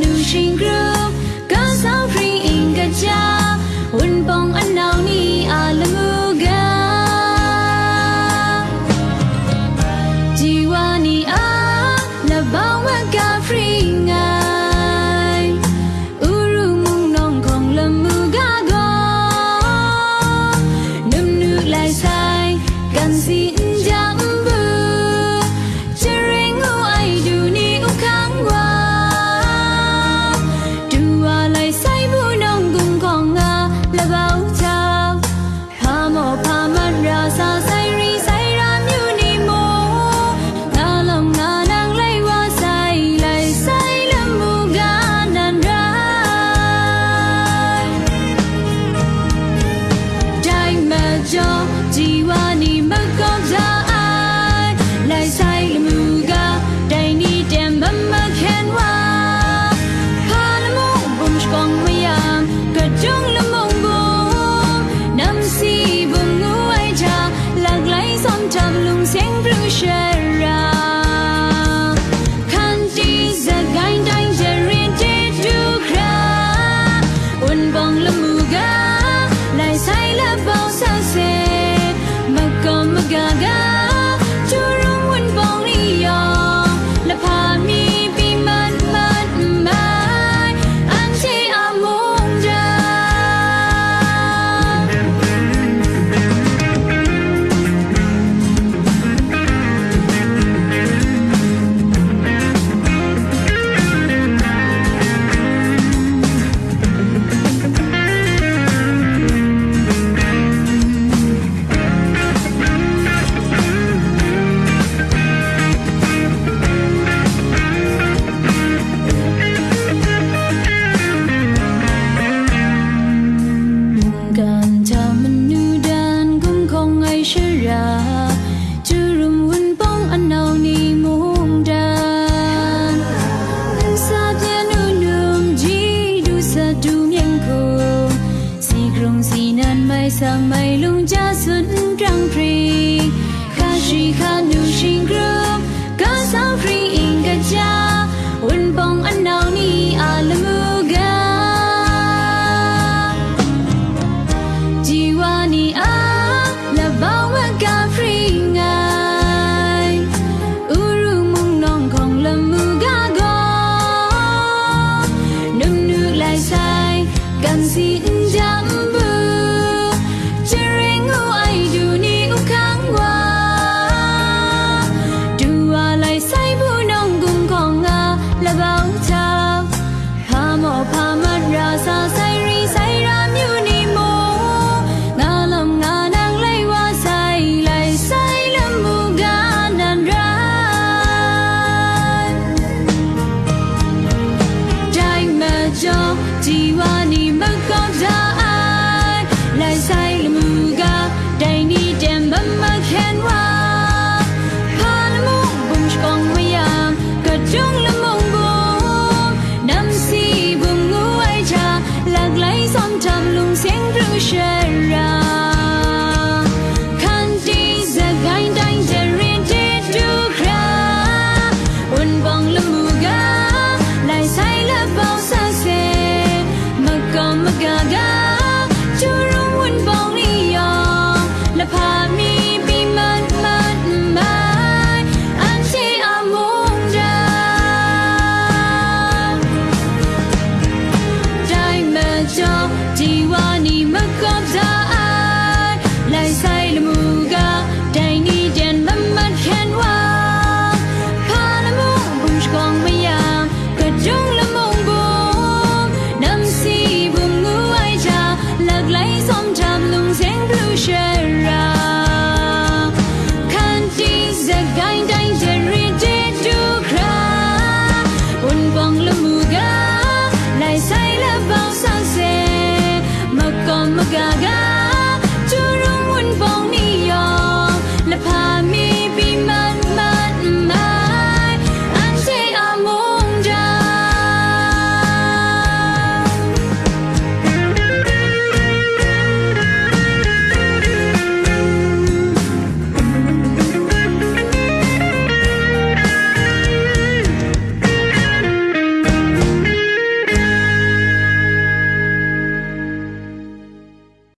流行歌。mây lung cha xuân trăng rì ca sĩ khá nụ sinh group ca sao rì in ca cha share.